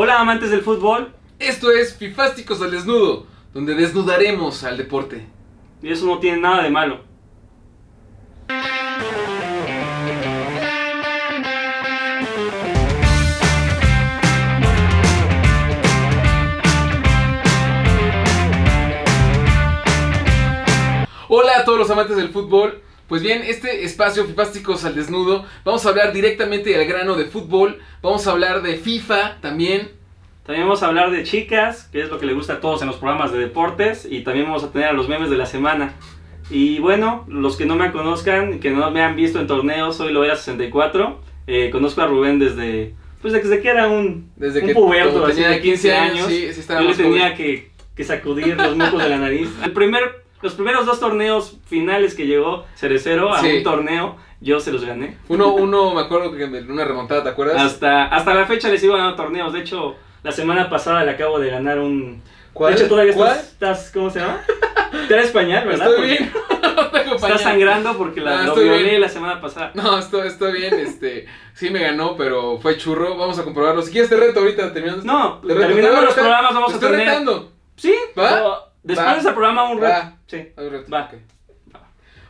Hola amantes del fútbol. Esto es Fifásticos al Desnudo, donde desnudaremos al deporte. Y eso no tiene nada de malo. Hola a todos los amantes del fútbol. Pues bien, este espacio Fifásticos al Desnudo, vamos a hablar directamente al grano de fútbol, vamos a hablar de FIFA también. También vamos a hablar de chicas, que es lo que le gusta a todos en los programas de deportes. Y también vamos a tener a los memes de la semana. Y bueno, los que no me conozcan, que no me han visto en torneos, soy Loera64. Eh, conozco a Rubén desde, pues desde que era un, Desde un que puberto, como así tenía de 15 años, sí, sí yo le tenía que, que sacudir los mocos de la nariz. El primer, los primeros dos torneos finales que llegó Cerecero a Sí. un torneo, yo se los gané. Uno, uno, me acuerdo que en una remontada, ¿te acuerdas? Hasta, hasta la fecha les sigo ganando torneos. De hecho, la semana pasada le acabo de ganar un. ¿Cuál? De hecho, todavía ¿Cuál? estás, estás- ¿Cómo se llama? Te eres pañal, ¿verdad? Estoy bien. Pañal. sangrando porque la, Ah, lo estoy violé bien. la semana pasada. No, estoy, estoy bien, este, sí me ganó, pero fue churro, vamos a comprobarlo. Si quieres te reto ahorita terminando. No, terminando los programas vamos Te a estoy tener. retando. Sí, ¿Va? pero después Va. de ese programa un reto. Va. Sí. Ver, reto. Va. Ok,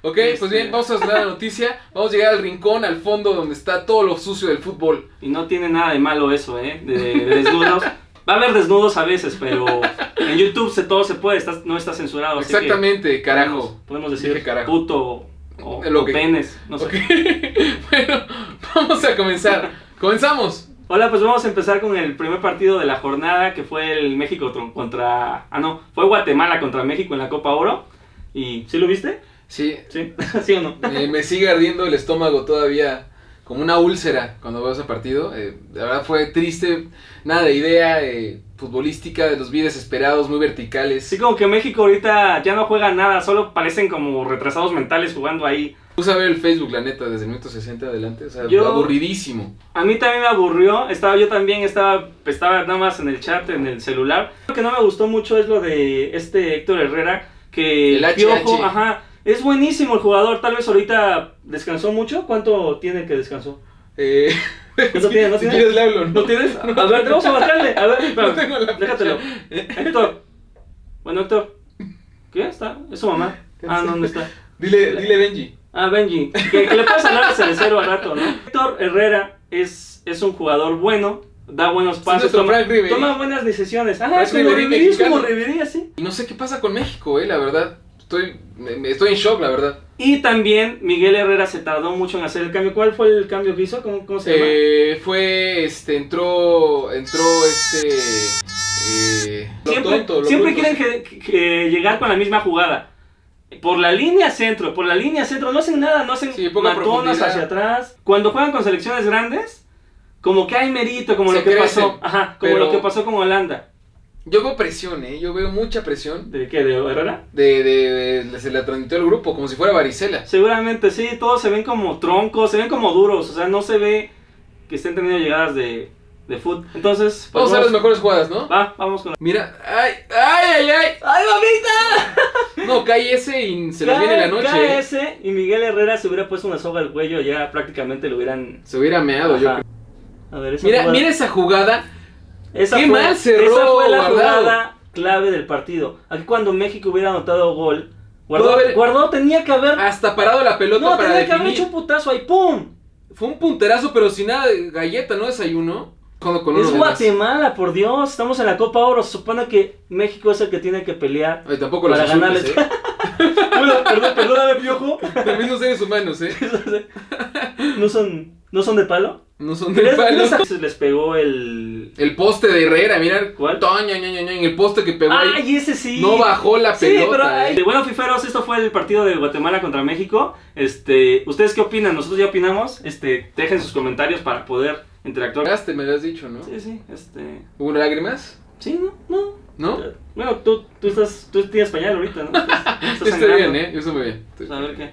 Ok, Este- pues bien, vamos a dar la noticia. Vamos a llegar al rincón, al fondo, donde está todo lo sucio del fútbol. Y no tiene nada de malo eso, ¿eh? De, de desnudos. Va a haber desnudos a veces, pero en YouTube se, todo se puede, está- no está censurado. así que Exactamente, carajo. Podemos, podemos decir carajo. puto o, Lo o que- penes, no sé. Ok, bueno, vamos a comenzar. Comenzamos. Hola, pues vamos a empezar con el primer partido de la jornada, que fue el México contra... Ah, no, fue Guatemala contra México en la Copa Oro. ¿Y sí lo viste? Sí, ¿Sí? ¿Sí o no? me, me sigue ardiendo el estómago todavía, como una úlcera cuando veo ese partido. Eh, la verdad fue triste, nada de idea eh, futbolística, de los vi desesperados, muy verticales. Sí, como que México ahorita ya no juega nada, solo parecen como retrasados mentales jugando ahí. Puse a ver el Facebook, la neta, desde el minuto 60 adelante, o sea, Yo- aburridísimo. A mí también me aburrió, estaba yo también, estaba, estaba nada más en el chat, en el celular. Lo que no me gustó mucho es lo de este Héctor Herrera, que El. Piojo, ajá, es buenísimo el jugador, tal vez ahorita descansó mucho, ¿cuánto tiene que descansó? Eh, ¿No tiene? ¿No si tiene? quieres le hablo, ¿No tienes? A ver, vamos a marcarle, a ver, espérame, No tengo la déjatelo. Héctor, bueno Héctor, ¿qué está? ¿Es su mamá? Ah, no, ¿dónde está? Dile, dile Benji. Ah, Benji, que, que le puedes hablar al cerecero al rato, ¿no? Héctor Herrera es, es un jugador bueno, da buenos nuestro toma, Frank Ribery. toma buenas decisiones. Frank es como Ribery Ribery, es como mexicano. Ribery, así. Y no sé qué pasa con México, eh, la verdad. Estoy, me- me- estoy en shock, la verdad. Y también Miguel Herrera se tardó mucho en hacer el cambio. ¿Cuál fue el cambio que hizo? ¿Cómo, cómo se llama? Eh, fue, este, entró, entró este, eh, lo siempre tonto, lo siempre bruto. quieren que, que llegar con la misma jugada. Por la línea centro, por la línea centro, no hacen nada, no hacen Sí, matonas hacia atrás. Cuando juegan con selecciones grandes, como que hay mérito, como Se lo que crecen, pasó, ajá, como pero- lo que pasó con Holanda. Yo veo presión, eh, yo veo mucha presión ¿De qué? ¿De Herrera? de, de, de- se la transmitió el grupo, como si fuera varicela. Seguramente sí, todos se ven como troncos, se ven como duros, o sea, no se ve que estén teniendo llegadas de, de foot. Entonces, pues, Vamos a ver las mejores jugadas, ¿no? Va, vamos con la... Mira, ay, ay, ay, ay. ¡Ay, mamita! No, cae ese y se nos viene la noche. eh. ese y Miguel Herrera se hubiera puesto una soga al cuello, ya prácticamente lo hubieran... Se hubiera meado, yo creo. A ver, esa Mira, jugada- mira esa jugada. esa qué fue, mal cerró Esa fue la Guardado. jugada clave del partido. Aquí cuando México hubiera anotado gol, haber- Guardado tenía que haber... Hasta parado la pelota no, para tenía que haber hecho un putazo ahí, ¡pum! Fue un punterazo, pero sin nada de galleta, ¿no? Desayuno. Con, con Es. Guatemala, por Dios. Estamos en la Copa Oro. Se supone que México es el que tiene que pelear Ay, tampoco los para ganarles. ¿eh? Bueno, perdón, perdóname, piojo. También son seres humanos, ¿eh? ¿No son, ¿No son de palo? No son de ¿Crees- palo. a- Les pegó el. El poste de Herrera, mira. ¿Cuál? Toña, ña, ña, ña, en el poste que pegó ahí. ¡Ay, ese sí! No bajó la Sí, pelota. pero ay, ¿eh? bueno, fiferos, esto fue el partido de Guatemala contra México. Este, ¿ustedes qué opinan? Nosotros ya opinamos. Este, dejen sus comentarios para poder interactuar. Me habías dicho, ¿no? Sí, sí, este, ¿Hubo lágrimas? sí, no, no. ¿No? Bueno, tú, tú estás, tú tienes pañal ahorita, ¿no? Estás- estoy bien, ¿eh? Yo estoy muy bien. Estoy- Pues a ver qué.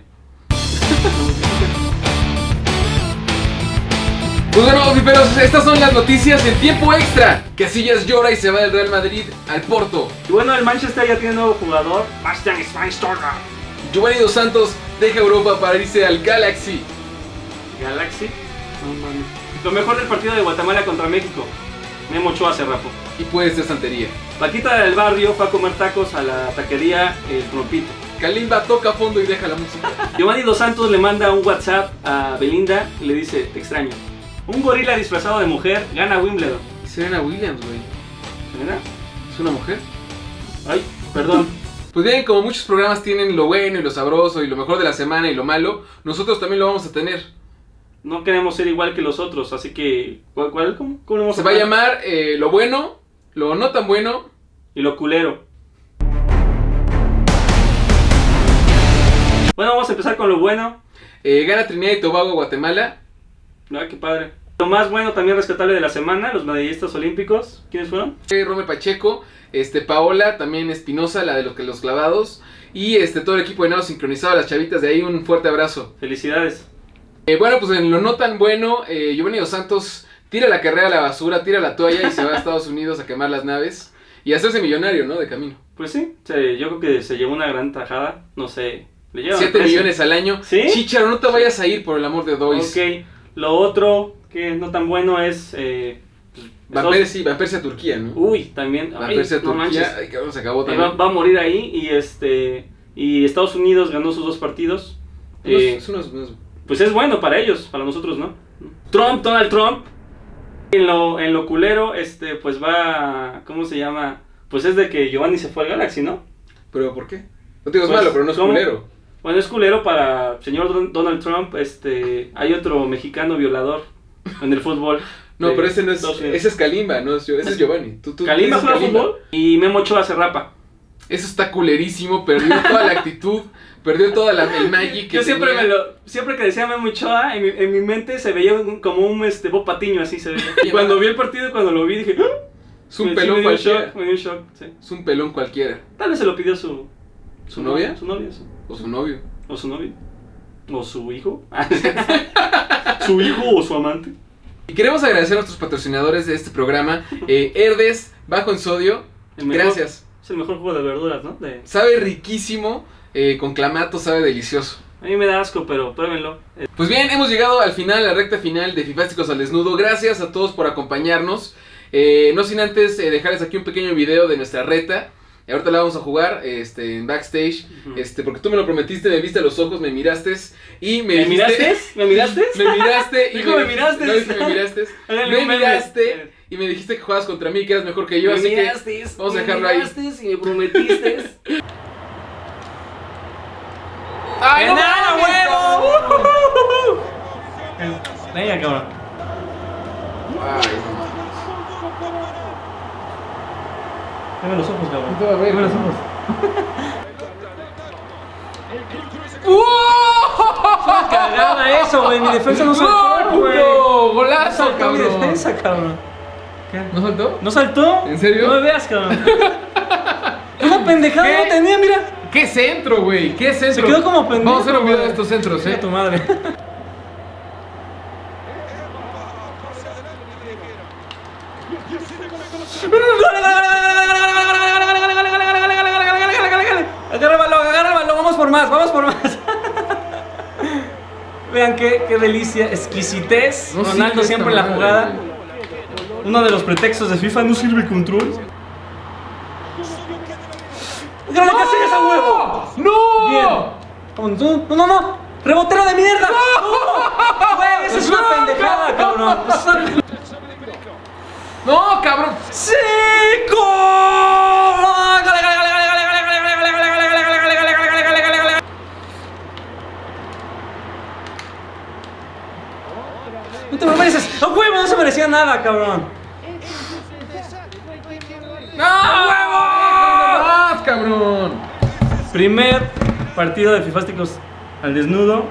Pues bueno, fiferos, estas son las noticias en tiempo extra. Casillas llora y se va del Real Madrid al Porto. Y bueno, el Manchester ya tiene nuevo jugador. Bastian Schweinsteiger. Giovanni Dos Santos deja Europa para irse al Galaxy. Galaxy. No mames. Lo mejor del partido de Guatemala contra México. Memo Ochoa se rapó. Y puede ser santería. Paquita del barrio fue a comer tacos a la taquería El Trompito. Kalimba toca fondo y deja la música. Giovanni Dos Santos le manda un WhatsApp a Belinda y le dice, te extraño. Un gorila disfrazado de mujer gana Wimbledon. Serena Williams, güey. ¿Serena? ¿Es una mujer? Ay, perdón. Pues bien, como muchos programas tienen lo bueno y lo sabroso y lo mejor de la semana y lo malo, nosotros también lo vamos a tener. No queremos ser igual que los otros, así que... ¿Cuál? cuál cómo, cómo vamos Se va a llamar? eh, lo bueno, lo no tan bueno. Y lo culero. Bueno, vamos a empezar con lo bueno. eh, gana Trinidad y Tobago Guatemala. Ah, qué padre. Lo más bueno también rescatable de la semana, los medallistas olímpicos. ¿Quiénes fueron? Eh, Romer Pacheco, este, Paola, también Espinosa, la de los, que los clavados. Y este, todo el equipo de nado sincronizado, las chavitas de ahí, un fuerte abrazo. Felicidades. Eh, bueno, pues en lo no tan bueno, eh, Giovanni Dos Santos tira la carrera a la basura, tira la toalla y se va a Estados Unidos a quemar las naves. Y a hacerse millonario, ¿no? De camino. Pues sí, se- yo creo que se llevó una gran tajada. No sé, le llevan 7 precio. millones al año. ¿Sí? Chicharo, no te vayas a ir por el amor de Dios. Ok, lo otro que no tan bueno es... Eh, pues, Persie, Van Persie a Turquía, ¿no? Uy, también. Van ay, Persie a Turquía. manches. Ay, cabrón, se acabó Eh, también. va, va a morir ahí y este y Estados Unidos ganó sus dos partidos. Unos- Eh, es unos- unos- pues es bueno para ellos, para nosotros no. Trump, Donald Trump, en lo, en lo culero, este, pues va, ¿cómo se llama? Pues es de que Giovanni se fue al Galaxy, ¿no? ¿Pero por qué? No te digo es Pues, malo, pero no es ¿cómo? culero. Bueno, es culero para señor Don- Donald Trump, este, hay otro mexicano violador en el fútbol. No, pero ese no es. Ese es Kalimba, no. Ese es Giovanni. Tú, tú, Kalimba juega fútbol y Memo Ochoa se rapa. Eso está culerísimo. Perdió toda la actitud. Perdió toda la, el magic que Yo siempre tenía. me lo, siempre que decía Memo Ochoa, en mi, en mi mente se veía un- como un este Bob Patiño así se veía. Y cuando vi el partido, cuando lo vi dije, ¡Ah! Es un pelón me dio cualquiera. shock, me dio shock, sí. Es un pelón cualquiera. Tal vez se lo pidió su ¿Su novia? su novia, sí. O su novio. o su novio, o su hijo, su hijo o su amante. Y queremos agradecer a nuestros patrocinadores de este programa. Eh, Herdes, bajo en sodio. Gracias. Es el mejor jugo de verduras, ¿no? De- Sabe riquísimo. eh, con clamato sabe delicioso. a mí me da asco, pero pruébenlo. Eh, Pues bien, hemos llegado al final, a la recta final de Fifásticos al Desnudo. Gracias a todos por acompañarnos. Eh, no sin antes eh, dejarles aquí un pequeño video de nuestra reta. Y ahorita la vamos a jugar este, en backstage. Este, porque tú me lo prometiste, me viste a los ojos, me miraste y me, ¿Me dijiste- miraste? ¿Me miraste? Me miraste y Dijo, "Me miraste". No me miraste. Me miraste y me dijiste que jugabas contra mí, que eras mejor que yo, me así miraste, que vamos a me dejarlo ahí. miraste y me prometiste. ¡Ay, no ¡Ganar, mames, huevo! cabrón! Venga, cabrón. Ay. Dame los ojos, cabrón. Ver. Dame los ojos. ¡Uh! Cagada eso, güey. Mi defensa no ¡Gol, saltó, güey. puto! No ¡Golazo, saltó mi cabrón! defensa, cabrón. ¿Qué? ¿No saltó? ¿No saltó? ¿En serio? No me veas, cabrón. Una pendejada ¿Qué? no tenía, mira. ¿Qué centro, güey? ¿Qué centro? Se quedó como pendejo. Vamos a hacer un video de estos centros, ¿eh? tu madre. Agarra el balón, agarra el balón, vamos por más, vamos por más. Vean qué, qué delicia, exquisitez. No Ronaldo siempre en la jugada uno de los pretextos de FIFA no sirve el control. ¡Grande ¡No! Casillas a huevo! ¡No! Bien. ¡No, no, no! ¡Rebotero de mierda! ¡No! Güey, eso es una pendejada, cabrón. ¡No, cabrón! ¡Sí! No te mereces. ¡A huevo! No se merecía nada, cabrón. Primer partido de Fifásticos al desnudo.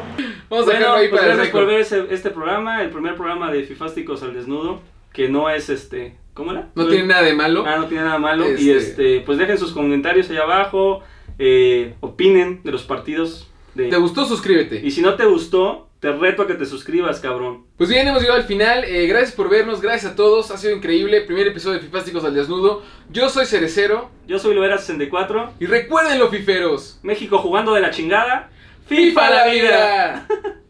Vamos a Bueno, dejarlo ahí pues para gracias por ver ese- este programa, el primer programa de Fifásticos al desnudo, que no es este, ¿cómo era? No tiene nada de malo. Ah, no tiene nada malo. Y Este- este, pues dejen sus comentarios ahí abajo, eh, opinen de los partidos. De... ¿Te gustó? Suscríbete. Y si no te gustó, te reto a que te suscribas, cabrón. Pues bien, hemos llegado al final. Eh, gracias por vernos, gracias a todos. Ha sido increíble. Primer episodio de Fifásticos al Desnudo. Yo soy Cerecero. Yo soy Loera64, Y recuerden, los fiferos. México jugando de la chingada. ¡FIFA la vida!